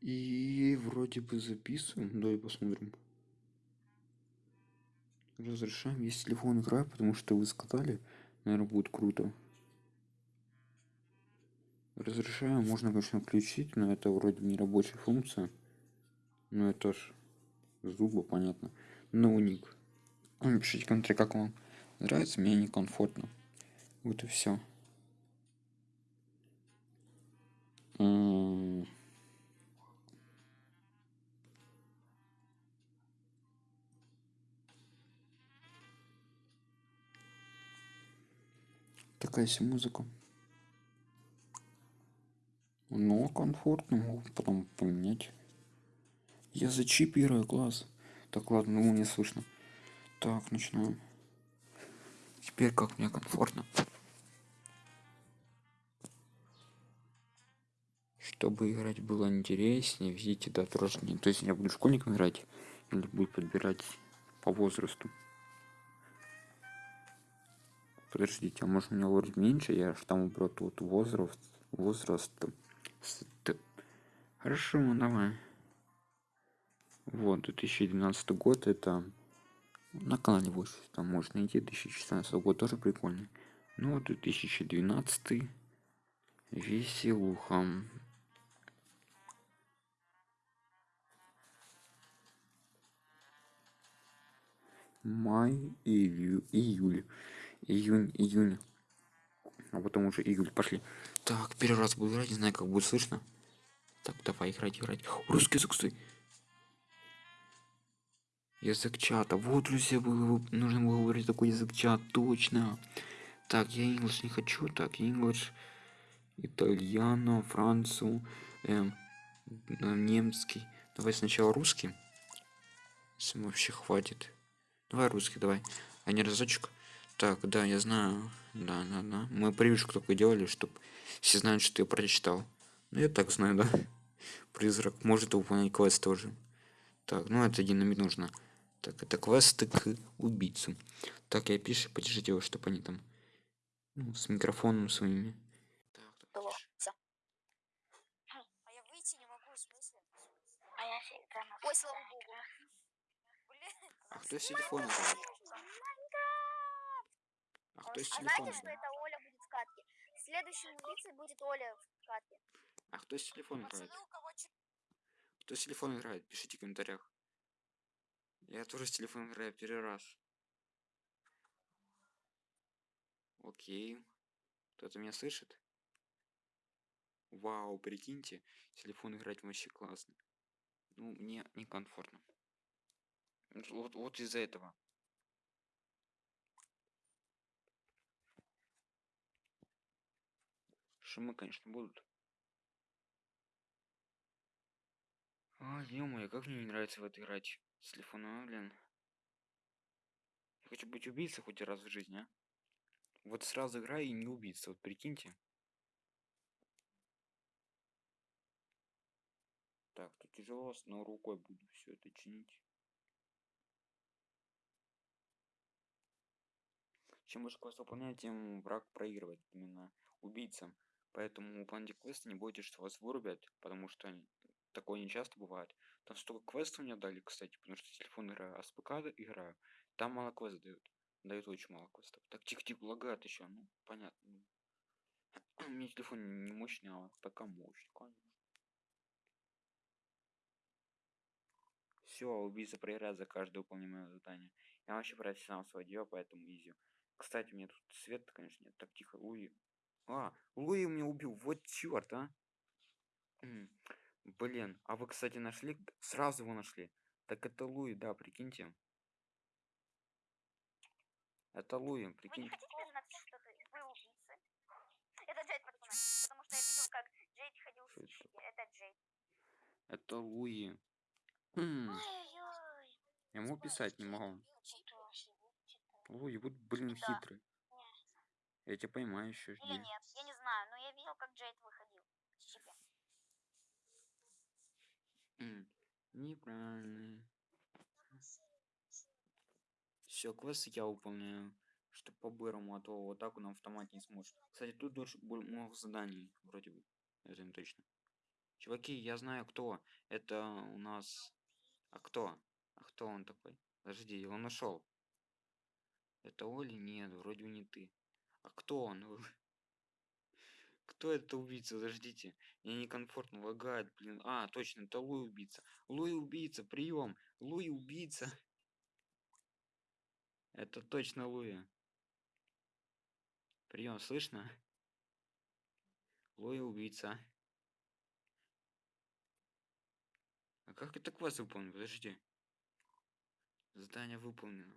И вроде бы записываем. Давай посмотрим. Разрешаем, если телефон играет, потому что вы сказали, наверное, будет круто. Разрешаем, можно, конечно, включить, но это вроде не рабочая функция. Но это ж зубы, понятно. Но ник. Напишите в комментарии, как вам нравится, мне некомфортно. Вот и все. Такая себе музыка. Но комфортно, могу потом поменять. Я за чип играю, класс. Так, ладно, ну не слышно. Так, начинаем. Теперь как мне комфортно. Чтобы играть было интереснее, видите, да, не. То есть я буду школьником играть или будет подбирать по возрасту. Подождите, а может у меня вроде меньше, я же там убрал тут возраст, возраст. Хорошо, давай. Вот, 2012 год это на канале 8, там можно найти 2016 год тоже прикольный. Ну, 2012 веселуха. Май, июль, июль июнь, июнь. А потом уже июль. Пошли. Так, первый раз буду играть, не знаю, как будет слышно. Так, давай играть, играть. Русский язык, стой. Язык чата. Вот, друзья, было, нужно было говорить такой язык чат, точно. Так, я English не хочу. Так, English, итальяно, францу, эм, немецкий. Давай сначала русский. Если вообще хватит. Давай русский, давай. А не разочек. Так, да, я знаю. Да, да, да. Мы привычку только делали, чтобы все знают, что ты прочитал. Ну, я так знаю, да. Призрак может выполнять квест тоже. Так, ну это динамит нужно. Так, это квесты к убийцам. Так, я пишу, подержите его, чтобы они там ну, с микрофоном своими. Так, так, а я выйти не могу, в смысле? А я Ой, слава богу. А кто с телефона? А с телефона? А знаете, что это Оля будет в катке? Следующим убийцей будет Оля в катке. А кто с телефона играет? Кто с телефона играет? Пишите в комментариях. Я тоже с телефона играю первый раз. Окей. Кто-то меня слышит? Вау, прикиньте, телефон играть вообще классно. Ну, мне некомфортно. Вот, вот из-за этого. Шумы, конечно, будут. А, ё как мне не нравится в это играть с телефона, блин. Я хочу быть убийцей хоть раз в жизни, а? Вот сразу играю и не убийца, вот прикиньте. Так, тут тяжело, но рукой буду все это чинить. Чем больше квест выполняет, тем враг проигрывает именно убийцам. Поэтому выполняйте квесты, не бойтесь, что вас вырубят, потому что такое не часто бывает. Там столько квестов мне дали, кстати, потому что телефон играю, а с ПК играю. Там мало квестов дают. Дают очень мало квестов. Так, тихо-тихо, лагает еще, ну, понятно. У меня телефон не мощный, а ПК мощный, конечно. Все, убийца проиграет за каждое выполнимое задание. Я вообще профессионал свое дело, поэтому изи. Кстати, у меня тут свет, конечно, нет. Так, тихо, уй. А, Луи меня убил. Вот черт, а. Блин, а вы, кстати, нашли? Сразу его нашли. Так это Луи, да, прикиньте. Это Луи, прикиньте. Вы не хотите признаться, что ты вы убийца? Это Джейд, потому что я видел, как Джейд ходил с это? это Джейд. Это Луи. Хм. Я могу писать, не могу. Луи, вот, блин, хитрый. Я тебя поймаю еще жди. Или нет, я не знаю, но я видел, как Джейд выходил с чипи. Неправильно. Все, квесты я выполняю. Что по-бырому, а то вот так он автомат не сможет. Кстати, тут тоже много заданий, вроде бы. Это не точно. Чуваки, я знаю кто. Это у нас... А кто? А кто он такой? Подожди, он ушел. Это Оли? Нет, вроде не ты. А кто он? Кто это убийца? Подождите. Мне некомфортно лагает, блин. А, точно, это Луи убийца. Луи убийца, прием. Луи убийца. Это точно Луи. Прием, слышно? Луи убийца. А как это квест выполнен? Подожди. Задание выполнено.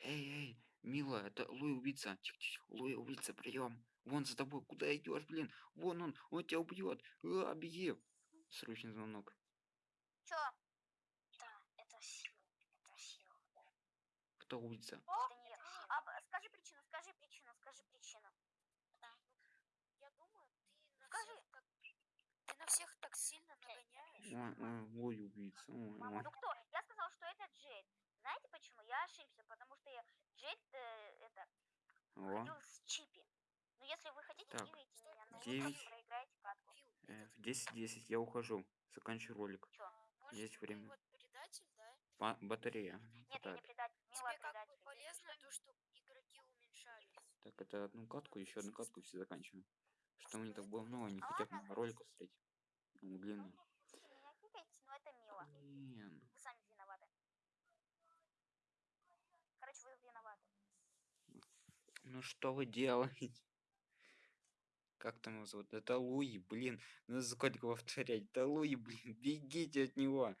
Эй, эй, мила, это Луи убийца. Тихо, тихо. Луи убийца, прием. Вон за тобой. Куда идешь, блин? Вон он, он тебя убьет. А, беги. Срочный звонок. Чё? Да, это сила. Это сила. Кто убийца? Это не я. А, скажи причину, скажи причину, скажи причину. Я думаю, ты на Скажи. всех так... Ты на всех так сильно нагоняешь. Ой, ой, Луи убийца. Ой, Мама, ой. ну кто? Я сказал, что это Джейд. Знаете почему? Я ошибся, потому что я Джейд э, это О, ходил с Чипи. Но если вы хотите, Так, меня, но проиграете катку. Фил, э, этот, в 10-10 я ухожу. Заканчиваю ролик. Чё? может, есть время. вот предатель, да? Ба- батарея. Нет, я не Так, предатель. Мила Тебе как бы полезно то, что игроки уменьшались. так, это одну катку, еще одну катку все заканчиваем. Что мне так было много, не А хотят смотреть. Ну, Ну, длинный. кикайте меня кикайте, но это мило. Блин. Вы сами виноваты. Короче, вы виноваты. Ну что вы делаете? Как там его зовут? Это Луи, блин. Надо сколько повторять. Это Луи, блин. Бегите от него.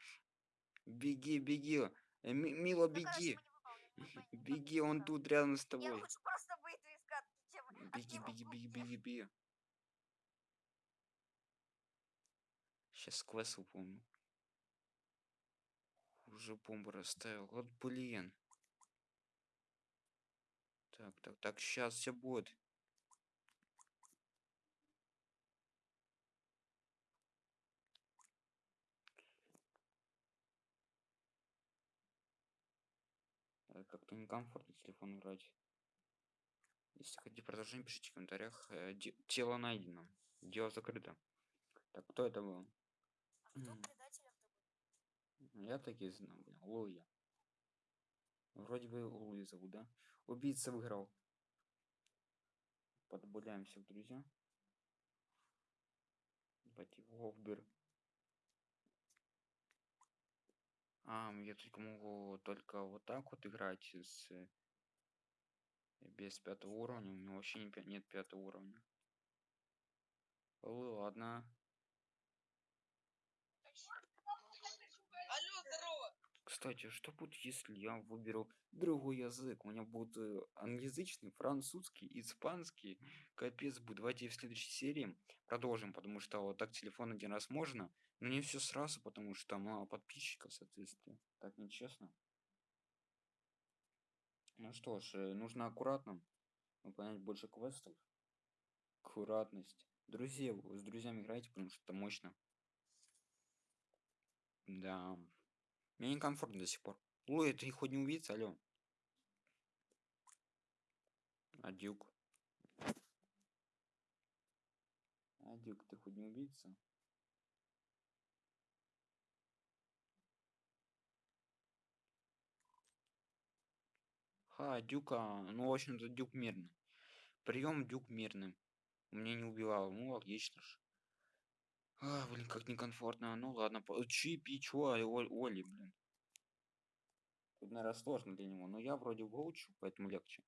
Беги, беги. Ми- Мила, Ну, беги. Беги, он тут рядом с. Я тобой. просто чем Беги, беги, беги, беги, беги. Сейчас квест выполню. Уже бомбу расставил. Вот блин. Так, так, так, сейчас все будет. Э, Как-то некомфортно телефон играть. Если хотите продолжение, пишите в комментариях. Э, де- Тело найдено. Дело закрыто. Так, кто это был? А кто М. предателем-то был? Я так и знал, блин. Вроде бы Луи зовут, да? Убийца выиграл. Подбавляем всех друзья. Пойти Вовбер. А, я только могу только вот так вот играть с э, без пятого уровня. У меня вообще нет пятого уровня. Ладно. Кстати, что будет, если я выберу другой язык? У меня будет э, англоязычный, французский, испанский. Капец будет. Давайте в следующей серии продолжим, потому что вот так телефон один раз можно, но не все сразу, потому что мало подписчиков, соответственно. Так нечестно. Ну что ж, э, нужно аккуратно выполнять больше квестов. Аккуратность. Друзья, с друзьями играйте, потому что это мощно. Да. Мне некомфортно до сих пор. Ой, ты хоть не убийца, алло. А Дюк? А Дюк, ты хоть не убийца? Ха, Дюка, ну, в общем-то, Дюк мирный. Прием Дюк мирный. Мне не убивал, ну, логично ж. А, блин, как некомфортно. Ну ладно, по- Чипи, чё, а, Оли, блин. Тут, наверное, сложно для него, но я вроде выучу, поэтому легче.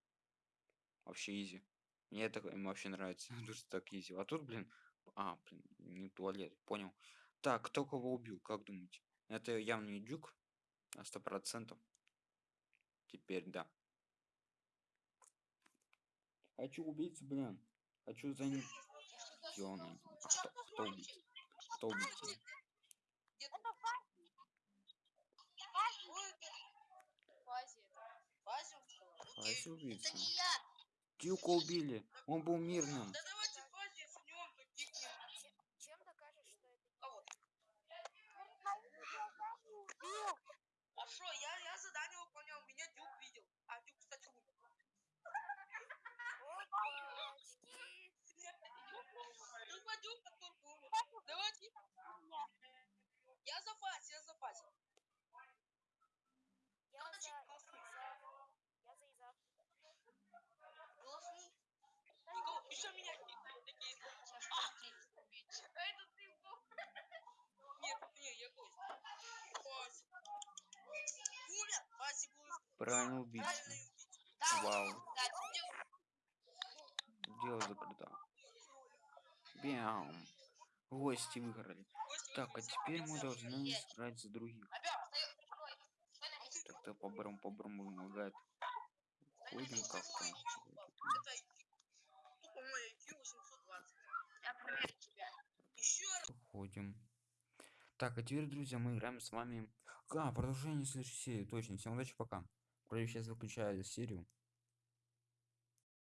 Вообще изи. Мне это вообще нравится, что так изи. А тут, блин, а, блин, не туалет, понял. Так, кто кого убил, как думаете? Это явно не Дюк, на сто процентов. Теперь да. Хочу убийцу, блин. Хочу за ним. Ёлный. А кто, кто убийца? Убийца? Это это Фази это. Фази устала? Фази убийца. я! Дюка убили. Он был мирным. Да Фази, если не он, то кикнем. Чем, чем докажешь, что это не Кого? Убил. А что, я, я задание выполнял, меня Дюк видел. А Дюк, кстати, умер. Опачки! Тупо Дюк, а только умер. Давайте Я за фазе, я за фазе. Я Кто за... начал? Я за... Я за Иза. Голосуй. Никого, еще меня кикают такие. Это ты был. Нет, не, я гость. Гость. Умер? Васи был Правильно убийца. Вау. Дело закрыто. Бям. Гости выиграли. Так, а теперь мы должны сыграть за других. Так-то по-барам по-барам помогает. Ходим как-то. Это IQ. Тупо мой IQ 820. Я проверю тебя. Еще раз. Ходим. Так, а теперь, друзья, мы играем с вами. А, продолжение следующей серии. Точно. Всем удачи, пока. Вроде сейчас выключаю серию.